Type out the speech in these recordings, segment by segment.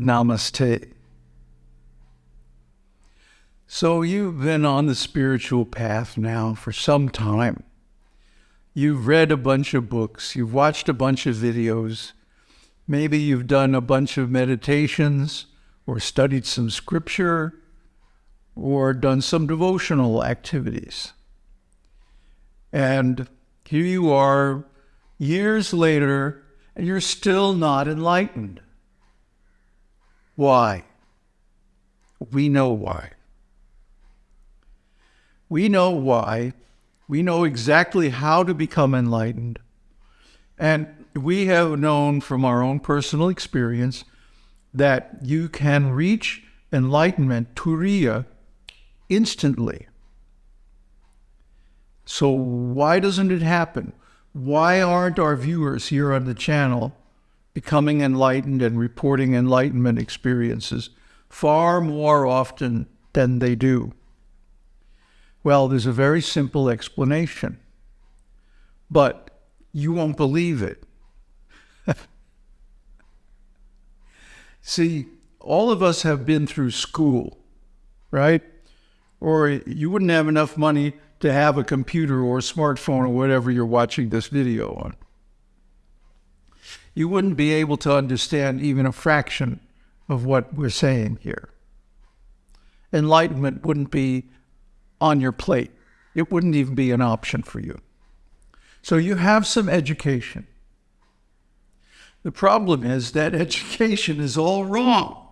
Namaste. So you've been on the spiritual path now for some time. You've read a bunch of books, you've watched a bunch of videos, maybe you've done a bunch of meditations or studied some scripture or done some devotional activities. And here you are years later, and you're still not enlightened. Why? We know why. We know why. We know exactly how to become enlightened. And we have known from our own personal experience that you can reach enlightenment, turiya, instantly. So, why doesn't it happen? Why aren't our viewers here on the channel becoming enlightened and reporting enlightenment experiences far more often than they do? Well, there's a very simple explanation, but you won't believe it. See, all of us have been through school, right? Or you wouldn't have enough money to have a computer or a smartphone or whatever you're watching this video on. You wouldn't be able to understand even a fraction of what we're saying here. Enlightenment wouldn't be on your plate. It wouldn't even be an option for you. So you have some education. The problem is that education is all wrong.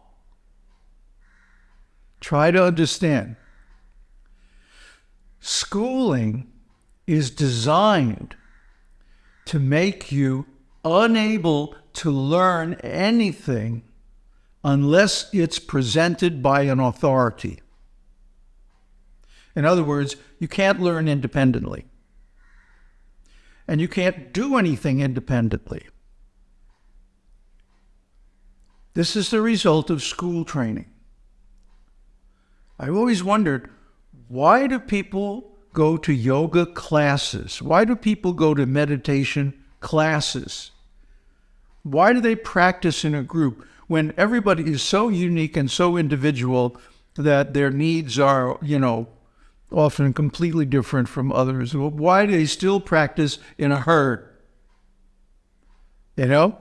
Try to understand. Schooling is designed to make you unable to learn anything unless it's presented by an authority. In other words, you can't learn independently. And you can't do anything independently. This is the result of school training. I've always wondered why do people go to yoga classes? Why do people go to meditation classes? Why do they practice in a group when everybody is so unique and so individual that their needs are, you know, often completely different from others. Why do they still practice in a herd? You know?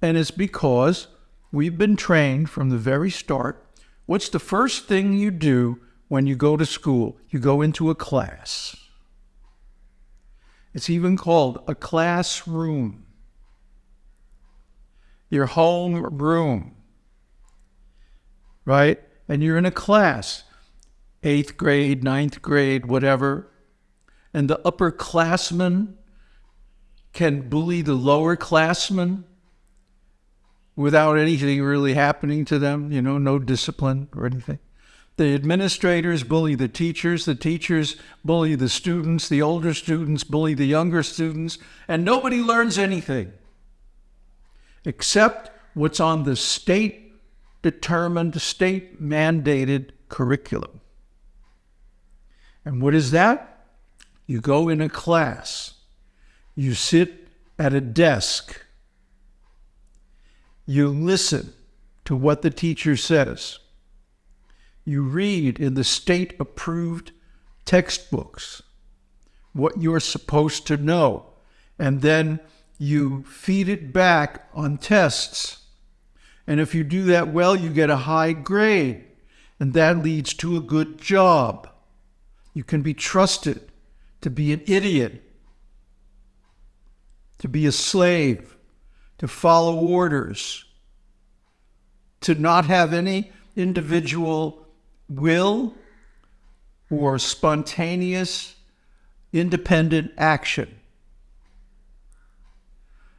And it's because we've been trained from the very start. What's the first thing you do when you go to school? You go into a class. It's even called a classroom. Your home room, right? And you're in a class eighth grade, ninth grade, whatever, and the upperclassmen can bully the lower classmen without anything really happening to them, you know, no discipline or anything. The administrators bully the teachers, the teachers bully the students, the older students bully the younger students, and nobody learns anything except what's on the state determined, state mandated curriculum. And what is that? You go in a class, you sit at a desk, you listen to what the teacher says, you read in the state approved textbooks what you're supposed to know, and then you feed it back on tests. And if you do that well, you get a high grade, and that leads to a good job. You can be trusted to be an idiot, to be a slave, to follow orders, to not have any individual will or spontaneous independent action.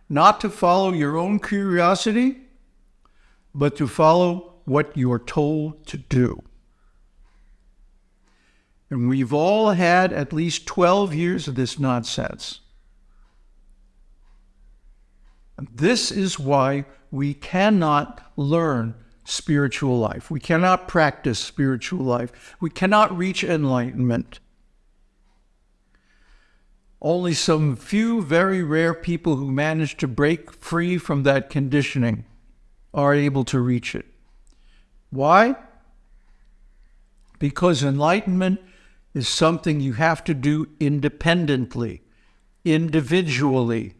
Not to follow your own curiosity, but to follow what you're told to do. And we've all had at least 12 years of this nonsense. This is why we cannot learn spiritual life. We cannot practice spiritual life. We cannot reach enlightenment. Only some few very rare people who manage to break free from that conditioning are able to reach it. Why? Because enlightenment is something you have to do independently, individually,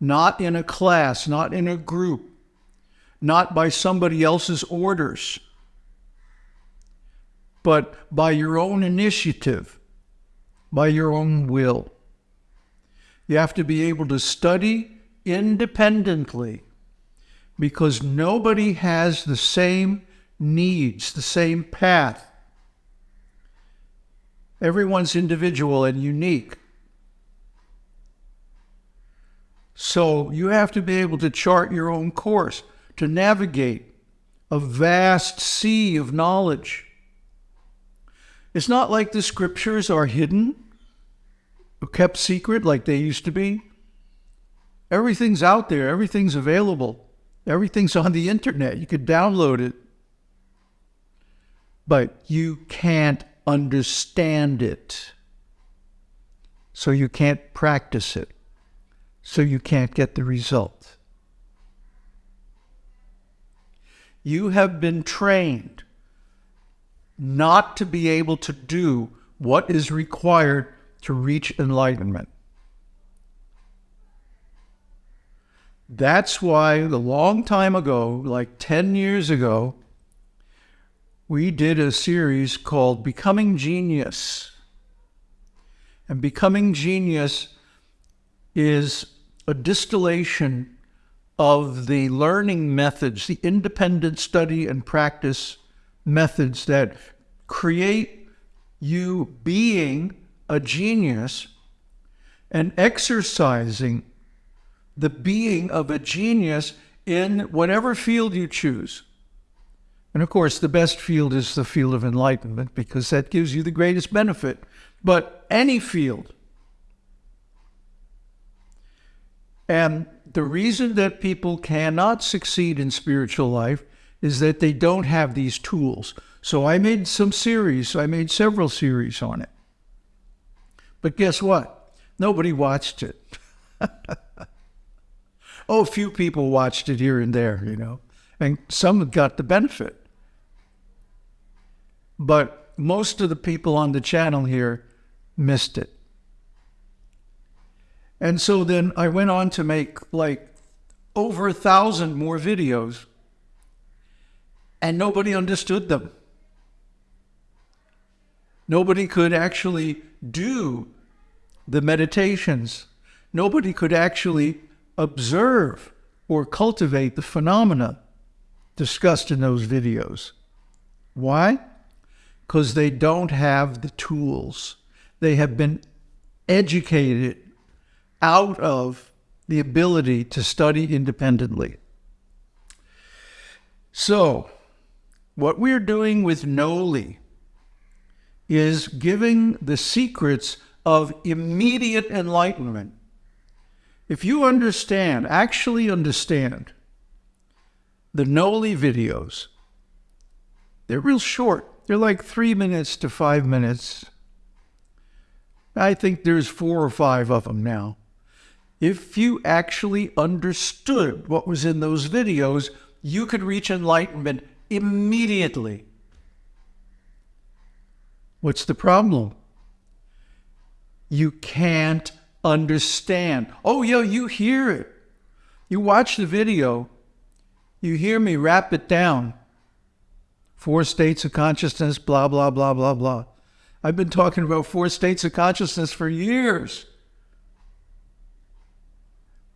not in a class, not in a group, not by somebody else's orders, but by your own initiative, by your own will. You have to be able to study independently because nobody has the same needs, the same path. Everyone's individual and unique. So you have to be able to chart your own course, to navigate a vast sea of knowledge. It's not like the scriptures are hidden kept secret like they used to be. Everything's out there, everything's available, everything's on the internet. You could download it. But you can't understand it. So you can't practice it. So you can't get the result. You have been trained not to be able to do what is required to reach enlightenment. That's why a long time ago, like 10 years ago, we did a series called Becoming Genius. And Becoming Genius is a distillation of the learning methods, the independent study and practice methods that create you being a genius and exercising the being of a genius in whatever field you choose. And of course, the best field is the field of enlightenment because that gives you the greatest benefit. But any field. And the reason that people cannot succeed in spiritual life is that they don't have these tools. So I made some series, I made several series on it. But guess what? Nobody watched it. oh, a few people watched it here and there, you know, and some got the benefit. But most of the people on the channel here missed it. And so then I went on to make like over a thousand more videos, and nobody understood them. Nobody could actually do the meditations. Nobody could actually observe or cultivate the phenomena discussed in those videos. Why? because they don't have the tools. They have been educated out of the ability to study independently. So, what we're doing with Gnowly is giving the secrets of immediate enlightenment. If you understand, actually understand, the Gnowly videos, they're real short. They're like three minutes to five minutes. I think there's four or five of them now. If you actually understood what was in those videos, you could reach enlightenment immediately. What's the problem? You can't understand. Oh, yeah, you hear it. You watch the video, you hear me wrap it down four states of consciousness, blah, blah, blah, blah, blah. I've been talking about four states of consciousness for years.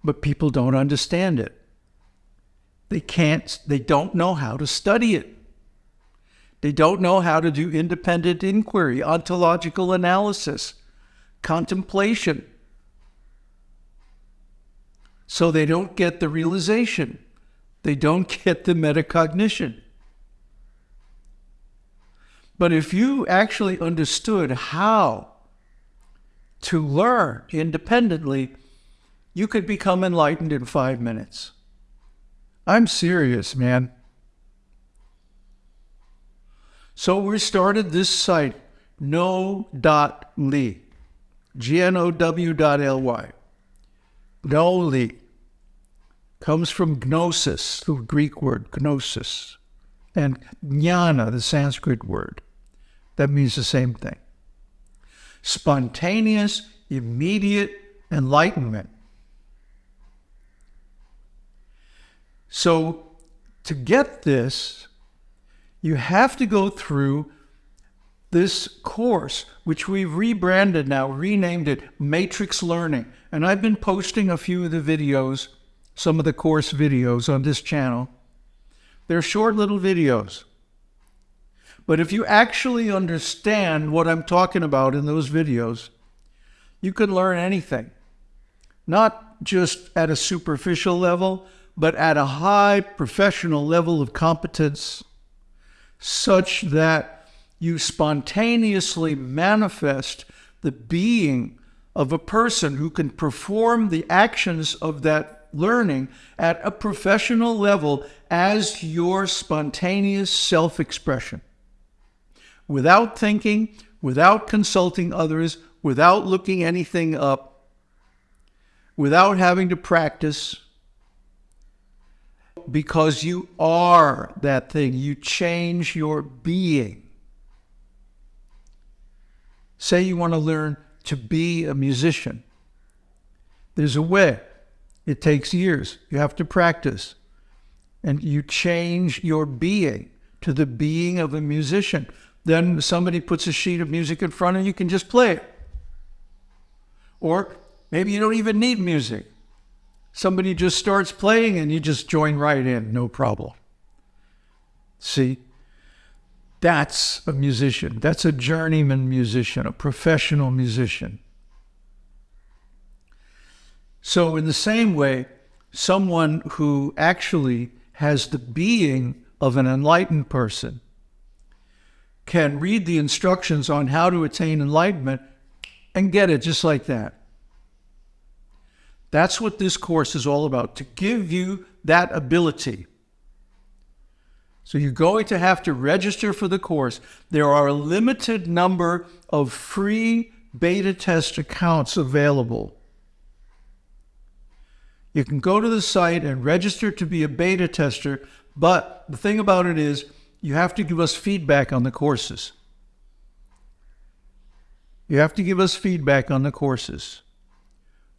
But people don't understand it. They can't, they don't know how to study it. They don't know how to do independent inquiry, ontological analysis, contemplation. So they don't get the realization. They don't get the metacognition. But if you actually understood how to learn independently, you could become enlightened in five minutes. I'm serious, man. So we started this site, gnow.ly, G-N-O-W dot L-Y, Gnow.ly. comes from gnosis, the Greek word gnosis, and jnana, the Sanskrit word. That means the same thing. Spontaneous, immediate enlightenment. So, to get this, you have to go through this course, which we've rebranded now, renamed it Matrix Learning. And I've been posting a few of the videos, some of the course videos on this channel. They're short little videos. But if you actually understand what I'm talking about in those videos, you can learn anything. Not just at a superficial level, but at a high professional level of competence, such that you spontaneously manifest the being of a person who can perform the actions of that learning at a professional level as your spontaneous self expression. Without thinking, without consulting others, without looking anything up, without having to practice, because you are that thing. You change your being. Say you want to learn to be a musician. There's a way. It takes years. You have to practice. And you change your being to the being of a musician. Then somebody puts a sheet of music in front you, you can just play it. Or maybe you don't even need music. Somebody just starts playing and you just join right in, no problem. See? That's a musician. That's a journeyman musician, a professional musician. So, in the same way, someone who actually has the being of an enlightened person can read the instructions on how to attain enlightenment and get it just like that. That's what this course is all about to give you that ability. So you're going to have to register for the course. There are a limited number of free beta test accounts available. You can go to the site and register to be a beta tester, but the thing about it is you have to give us feedback on the courses. You have to give us feedback on the courses,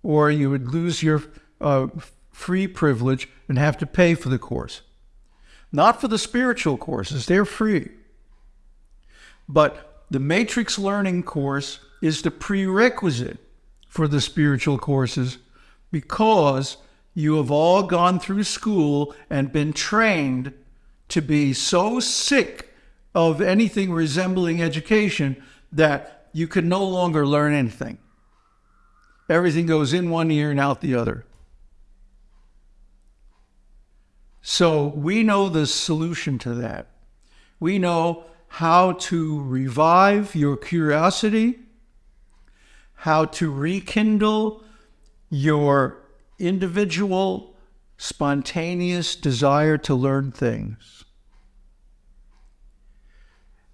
or you would lose your uh, free privilege and have to pay for the course. Not for the spiritual courses, they're free. But the Matrix Learning course is the prerequisite for the spiritual courses because you have all gone through school and been trained to be so sick of anything resembling education that you can no longer learn anything. Everything goes in one ear and out the other. So we know the solution to that. We know how to revive your curiosity, how to rekindle your individual, spontaneous desire to learn things,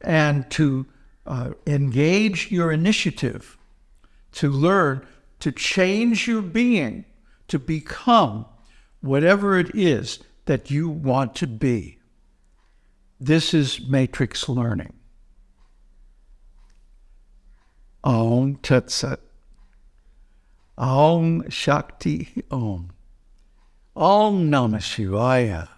and to uh, engage your initiative to learn to change your being to become whatever it is that you want to be. This is matrix learning. Om Tat Sat. Om Shakti Om. Om Namah Shivaya.